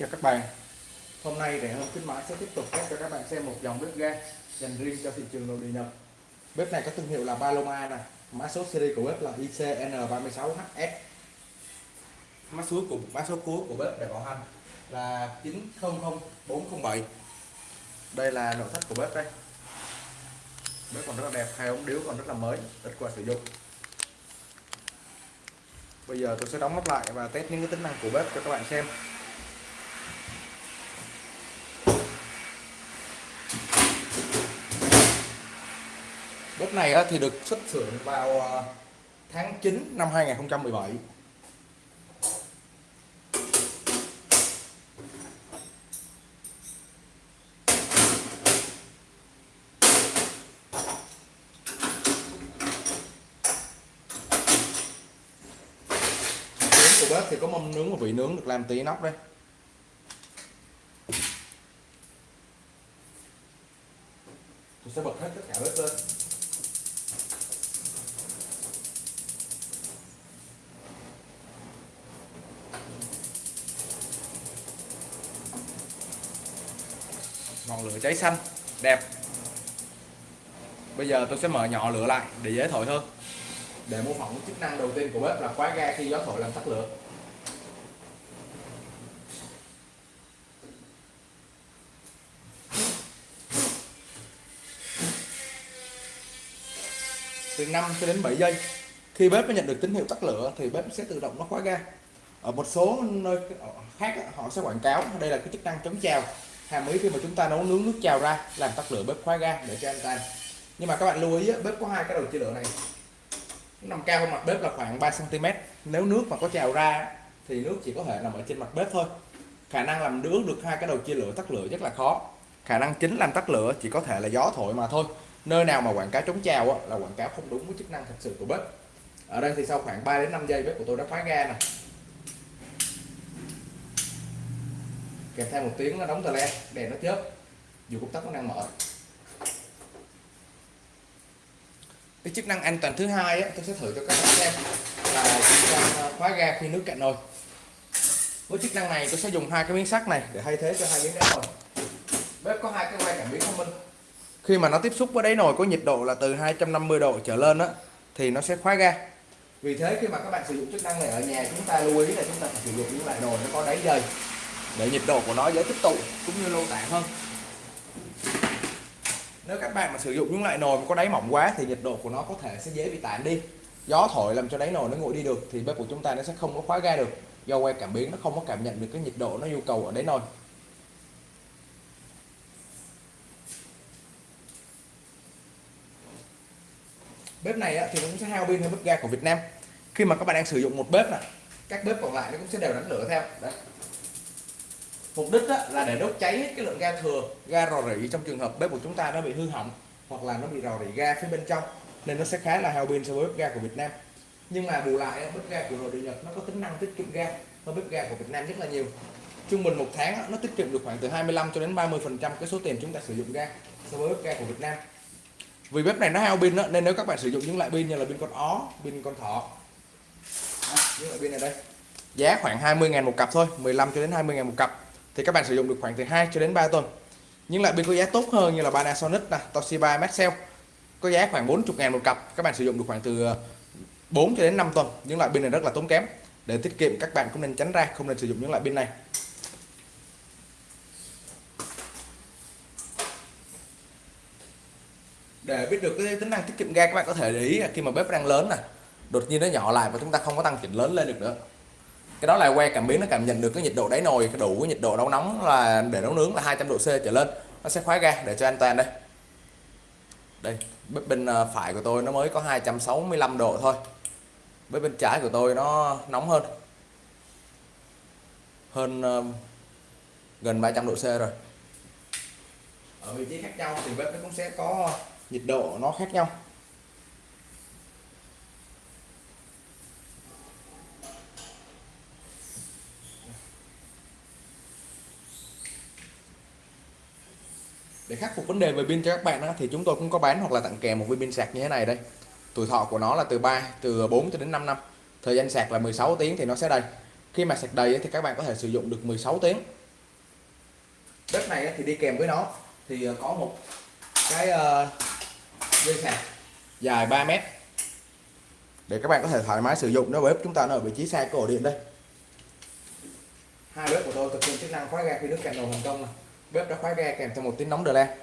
chào các bạn. Hôm nay rẻ hơn khuyến mãi sẽ tiếp tục test cho các bạn xem một dòng bếp ga dành riêng cho thị trường nội địa Nhật. Bếp này có thương hiệu là Paloma nè. Mã số series của bếp là ICN36HS Mã số của mã số cuối của bếp để bảo hành là 900407 Đây là nội thất của bếp đây. Bếp còn rất là đẹp, hai ống điếu còn rất là mới, ít qua sử dụng. Bây giờ tôi sẽ đóng nắp lại và test những cái tính năng của bếp cho các bạn xem. Bếp này thì được xuất xưởng vào ờ, tháng 9 năm 2017 của bếp thì có mâm nướng và vị nướng được làm tí nóc đây mình sẽ bật hết tất cả bếp lên. Ngọn lửa cháy xanh, đẹp. Bây giờ tôi sẽ mở nhỏ lửa lại để dễ thổi hơn để mô phỏng chức năng đầu tiên của bếp là khóa ga khi gió thổi làm tắt lửa. 5 cho đến 7 giây. Khi bếp nó nhận được tín hiệu tắt lửa thì bếp sẽ tự động nó khóa ga. Ở một số nơi khác họ sẽ quảng cáo đây là cái chức năng chống trào, hàm ý khi mà chúng ta nấu nướng nước trào ra, làm tắt lửa bếp khóa ga để cho an toàn nhưng mà các bạn lưu ý bếp có hai cái đầu chia lửa này. Nằm cao hơn mặt bếp là khoảng 3 cm nếu nước mà có trào ra thì nước chỉ có thể nằm ở trên mặt bếp thôi. Khả năng làm nướng được hai cái đầu chia lửa tắt lửa rất là khó. Khả năng chính làm tắt lửa chỉ có thể là gió thổi mà thôi nơi nào mà quảng cáo chống trào là quảng cáo không đúng với chức năng thật sự của bếp. Ở đây thì sau khoảng 3 đến 5 giây bếp của tôi đã khóa ga nè. Kèm theo một tiếng nó đóng tờ le đèn nó chớp. Dù công tắc nó đang mở. Cái chức năng an toàn thứ hai á, tôi sẽ thử cho các bạn xem là chức năng à, khóa ga khi nước cạn nồi. Với chức năng này tôi sẽ dùng hai cái miếng sắt này để thay thế cho hai miếng đá nồi. Bếp có hai cái quay cảm biến thông minh khi mà nó tiếp xúc với đáy nồi có nhiệt độ là từ 250 độ trở lên á, thì nó sẽ khóa ga. Vì thế khi mà các bạn sử dụng chức năng này ở nhà, chúng ta lưu ý là chúng ta phải sử dụng những loại nồi nó có đáy dày để nhiệt độ của nó dễ tích tụ cũng như lâu tản hơn. Nếu các bạn mà sử dụng những loại nồi có đáy mỏng quá thì nhiệt độ của nó có thể sẽ dễ bị tản đi. Gió thổi làm cho đáy nồi nó nguội đi được thì bếp của chúng ta nó sẽ không có khóa ga được. Do que cảm biến nó không có cảm nhận được cái nhiệt độ nó yêu cầu ở đáy nồi. Bếp này thì nó cũng sẽ hao pin hơn bếp ga của Việt Nam. Khi mà các bạn đang sử dụng một bếp này các bếp còn lại nó cũng sẽ đều đánh lửa theo. Đấy. Mục đích là để đốt cháy hết cái lượng ga thừa, ga rò rỉ trong trường hợp bếp của chúng ta nó bị hư hỏng hoặc là nó bị rò rỉ ga phía bên trong, nên nó sẽ khá là hao pin so với bếp ga của Việt Nam. Nhưng mà bù lại bếp ga của nội địa Nhật nó có tính năng tiết kiệm ga hơn bếp ga của Việt Nam rất là nhiều. Trung bình một tháng nó tiết kiệm được khoảng từ 25 cho đến 30 phần trăm cái số tiền chúng ta sử dụng ga so với bếp ga của Việt Nam vì bếp này nó hao pin nên nếu các bạn sử dụng những loại pin như là pin con ó, pin con thỏ. Những loại pin này đây. Giá khoảng 20.000 một cặp thôi 15 cho đến 20.000 một cặp. Thì các bạn sử dụng được khoảng từ 2 cho đến 3 tuần. Những loại pin có giá tốt hơn như là Panasonic nè, Toshiba, Maxell, có giá khoảng 40 ngàn một cặp. Các bạn sử dụng được khoảng từ ờ, 4 cho đến 5 tuần. Những loại pin này rất là tốn kém. Để tiết kiệm, các bạn cũng nên tránh ra không nên sử dụng những loại pin này. Để biết được cái tính năng tiết kiệm ga, các bạn có thể để ý khi mà bếp đang lớn nè, đột nhiên nó nhỏ lại và chúng ta không có tăng chỉnh lớn lên được nữa. Cái đó là que cảm biến nó cảm nhận được cái nhiệt độ đáy nồi đủ cái nhiệt độ nấu nóng là để nấu nướng là 200 độ C trở lên. Nó sẽ khóa ga để cho an toàn đây. Đây, bếp bên ờ, phải của tôi nó mới có 265 độ thôi. Bếp bên trái của tôi nó nóng hơn. Hơn ờ, gần 300 độ C rồi. Ở vị trí khác nhau thì bếp nó cũng sẽ có nhiệt độ nó khác nhau. Để khắc phục vấn đề về pin cho các bạn đó, thì chúng tôi cũng có bán hoặc là tặng kèm một viên pin sạc như thế này đây. Tuổi thọ của nó là từ 3 từ 4 cho đến 5 năm. Thời gian sạc là 16 tiếng thì nó sẽ đầy. Khi mà sạc đầy thì các bạn có thể sử dụng được 16 tiếng. Đất này thì đi kèm với nó. Thì ờ, có một cái ờ, dây sạc dài 3 mét. Để các bạn có thể thoải mái sử dụng nếu bếp chúng ta nó ở vị trí xa cái ổ điện đây. Hai bếp của tôi thực hiện chức năng khóa ga khi nước cạn nồi thành công này. bếp đã khóa ga kèm theo một tiếng nóng đờ la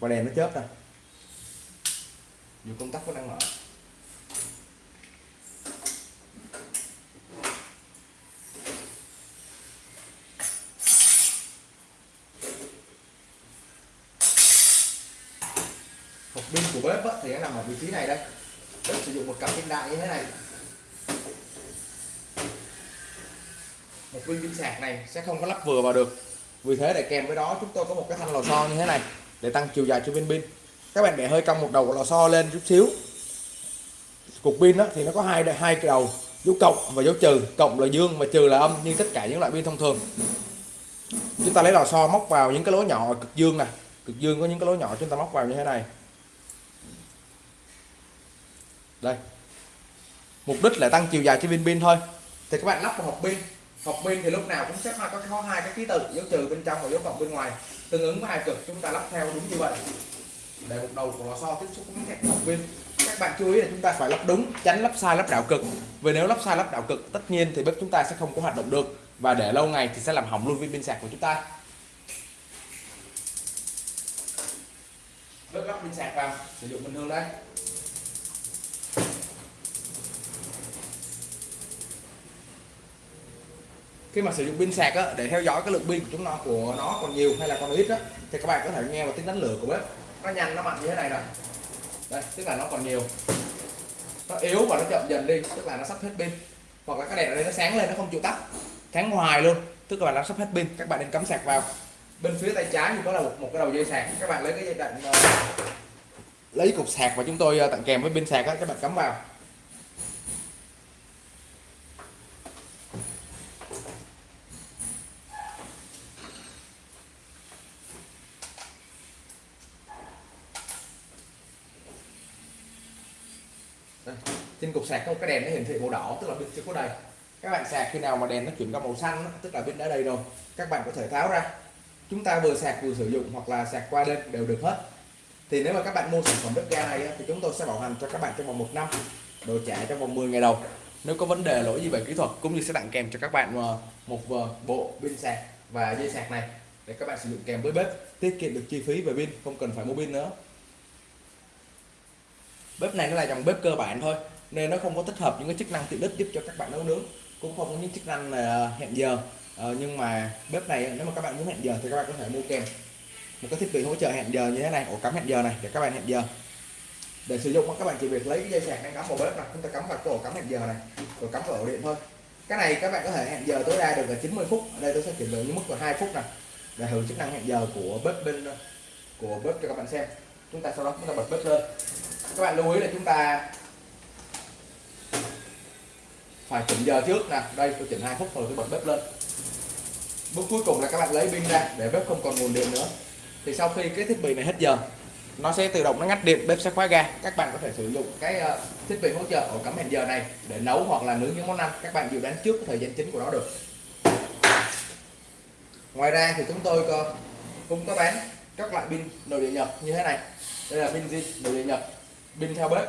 và đèn nó chớp này dù công tắc vẫn đang mở hộp pin của bếp thì nó nằm ở vị trí này đây. Bếp sử dụng một cặp pin đại như thế này. Một viên pin sạc này sẽ không có lắp vừa vào được. Vì thế để kèm với đó, chúng tôi có một cái thanh lò xo như thế này để tăng chiều dài cho viên pin. Các bạn bẻ hơi cong một đầu của lò xo lên chút xíu. Cục pin đó thì nó có hai hai cái đầu, dấu cộng và dấu trừ. Cộng là dương và trừ là âm như tất cả những loại pin thông thường. Chúng ta lấy lò xo móc vào những cái lỗ nhỏ cực dương này cực dương có những cái lỗ nhỏ chúng ta móc vào như thế này đây. Mục đích là tăng chiều dài cho viên pin thôi. Thì các bạn lắp vào hộp pin. Hộp pin thì lúc nào cũng sẽ có có hai cái ký tự, dấu trừ bên trong và dấu cộng bên ngoài. Tương ứng với hai cực, chúng ta lắp theo đúng như vậy. Để một đầu của lò xo tiếp xúc với hộp pin. Các bạn chú ý là chúng ta phải lắp đúng, tránh lắp sai, lắp đảo cực. Vì nếu lắp sai, lắp đảo cực, tất nhiên thì bếp chúng ta sẽ không có hoạt động được. Và để lâu ngày thì sẽ làm hỏng luôn viên pin sạc của chúng ta. Bếp lắp pin sạc vào, sử dụng bình thường đây. Khi mà sử dụng pin sạc á, để theo dõi cái lượng pin của chúng nó của nó còn nhiều hay là còn ít á, thì các bạn có thể nghe vào tiếng đánh lửa của bếp. Nó nhanh nó mạnh như thế này rồi đây tức là nó còn nhiều. Nó yếu và nó chậm dần đi tức là nó sắp hết pin. Hoặc là cái đèn ở đây nó sáng lên nó không chịu tắt. Sáng hoài luôn tức là nó sắp hết pin. Các bạn nên cắm sạc vào. Bên phía tay trái thì có là một, một cái đầu dây sạc. Các bạn lấy cái dây đạn uh, ờ, lấy cục sạc và chúng tôi uh, tặng kèm với pin sạc đó, các bạn cắm vào. Đây. trên cục sạc có cái đèn nó hiển thị màu đỏ, tức là pin chưa có đầy. Các bạn sạc khi nào mà đèn nó chuyển qua màu xanh tức là pin đã đầy rồi, các bạn có thể tháo ra. Chúng ta vừa sạc vừa sử dụng hoặc là sạc qua đêm đều được hết. Thì nếu mà các bạn mua sản phẩm bếp ga này thì chúng tôi sẽ bảo hành cho các bạn trong vòng một năm đổi trả trong vòng 10 ngày đầu. Nếu có vấn đề, lỗi gì về kỹ thuật cũng như sẽ tặng kèm cho các bạn ờ, một bộ pin sạc và dây sạc này để các bạn sử dụng kèm với bếp, tiết kiệm được chi phí về pin, không cần phải mua pin nữa bếp này nó là dòng bếp cơ bản thôi nên nó không có tích hợp những cái chức năng tiện ích giúp cho các bạn nấu nướng cũng không có những chức năng là hẹn giờ. Ờ, nhưng mà bếp này nếu mà các bạn muốn hẹn giờ thì các bạn có thể mua kèm một cái thiết bị hỗ trợ hẹn giờ như thế này ổ cắm hẹn giờ này để các bạn hẹn giờ. Để sử dụng các bạn chỉ việc lấy cái dây sạc đang cắm vào bếp này chúng ta cắm vào cái ổ cắm hẹn giờ này rồi cắm vào ổ điện thôi. Cái này các bạn có thể hẹn giờ tối đa được là 90 phút ở đây tôi sẽ chuyển đổi những mức là hai phút này để hưởng chức năng hẹn giờ của bếp bên của bếp cho các bạn xem. Chúng ta sau đó chúng ta bật bếp lên các bạn lưu ý là chúng ta phải chỉnh giờ trước nè. Đây, tôi chỉnh hai phút rồi tôi bật bếp lên. Bước cuối cùng là các bạn lấy pin ra để bếp không còn nguồn điện nữa. Thì sau khi cái thiết bị này hết giờ, nó sẽ tự động nó ngắt điện, bếp sẽ khóa ga. Các bạn có thể sử dụng cái ờ, thiết bị hỗ trợ ổ cắm hẹn giờ này để nấu hoặc là nướng những món ăn. Các bạn dự đoán trước thời gian chính của nó được. Ngoài ra thì chúng tôi có, cũng có bán các loại pin nội địa nhập như thế này. Đây là pin gì nội địa nhập pin theo bếp.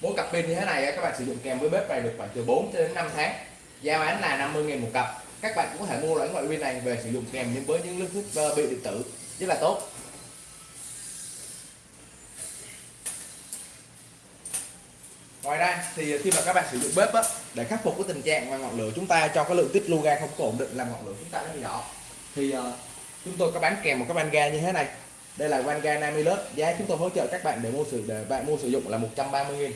Mỗi cặp pin như thế này các bạn sử dụng kèm với bếp này được khoảng từ 4 đến 5 tháng. Giá bán là 50.000 một cặp. Các bạn cũng có thể mua loại ngoại pin này về sử dụng kèm nhưng với những thiết ờ, bị điện tử rất là tốt. Ngoài ra thì khi mà các bạn sử dụng bếp á, để khắc phục cái tình trạng mà ngọn lửa chúng ta cho cái lượng tích lưu ga không có ổn định làm ngọn lửa chúng ta nó bị đỏ thì uh, chúng tôi có bán kèm một cái van ga như thế này đây là Vanga Namilus giá chúng tôi hỗ trợ các bạn để mua sử để bạn mua sử dụng là 130 000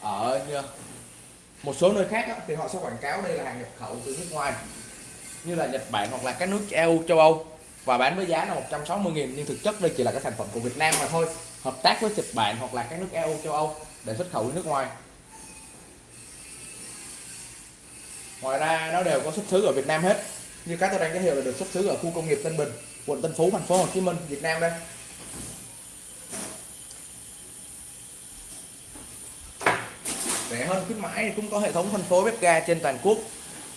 ở một số nơi khác thì họ sẽ quảng cáo đây là hàng nhập khẩu từ nước ngoài, như là Nhật Bản hoặc là các nước EU châu Âu, và bán với giá là 160 000 nhưng thực chất đây chỉ là cái sản phẩm của Việt Nam mà thôi, hợp tác với Nhật Bản hoặc là các nước EU châu Âu để xuất khẩu đi nước ngoài. Ngoài ra, nó đều có xuất xứ ở Việt Nam hết. Như các tôi đang giới thiệu là được xuất xứ ở khu công nghiệp Tân Bình quận Tân Phú, thành phố Hồ Chí Minh, Việt Nam đây. Rẻ hơn khuyến mãi cũng có hệ thống phân phối bếp ga trên toàn quốc.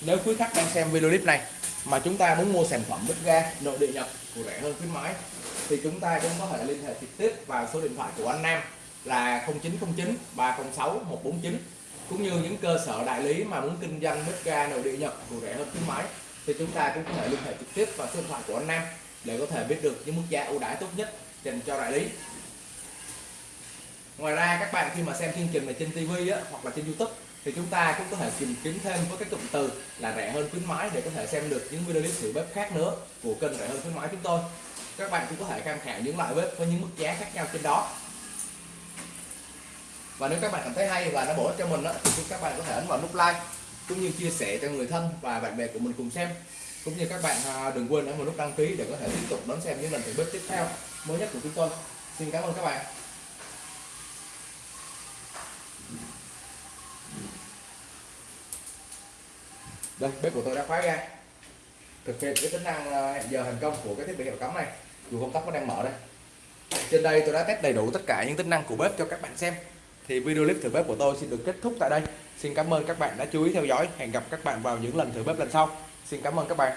Nếu quý khách đang xem video clip này mà chúng ta muốn mua sản phẩm bếp ga nội địa nhập của rẻ hơn khuyến mãi, thì chúng ta cũng có thể liên hệ trực tiếp vào số điện thoại của anh Nam là 0909 306 149 cũng như những cơ sở đại lý mà muốn kinh doanh bếp ga nội địa nhập của rẻ hơn khuyến mãi, thì chúng ta cũng có thể liên hệ trực tiếp vào số điện thoại của anh Nam để có thể biết được những mức giá ưu đãi tốt nhất dành cho đại lý. Ngoài ra các bạn khi mà xem chương trình này trên TV á, hoặc là trên YouTube thì chúng ta cũng có thể tìm kiếm thêm với các cụm từ là rẻ hơn khuyến mãi để có thể xem được những video clip thử bếp khác nữa của kênh rẻ hơn khuyến mãi chúng tôi. Các bạn cũng có thể tham khảo những loại bếp với những mức giá khác nhau trên đó. Và nếu các bạn cảm thấy hay và nó bổ ích cho mình đó, thì các bạn có thể ấn vào nút like cũng như chia sẻ cho người thân và bạn bè của mình cùng xem cũng như các bạn à, đừng quên ấn vào nút đăng ký để có thể tiếp tục đón xem những lần thử bếp tiếp theo mới nhất của chúng tôi. Xin cảm ơn các bạn. Đây, bếp của tôi đã khóa ra. Thực hiện cái tính năng à, hẹn giờ thành công của cái thiết bị hiệu cắm này. Dù công tắc nó đang mở đây. Trên đây tôi đã test đầy đủ tất cả những tính năng của bếp cho các bạn xem. Thì video clip thử bếp của tôi xin được kết thúc tại đây. Xin cảm ơn các bạn đã chú ý theo dõi. Hẹn gặp các bạn vào những lần thử bếp lần sau xin cảm ơn các bạn.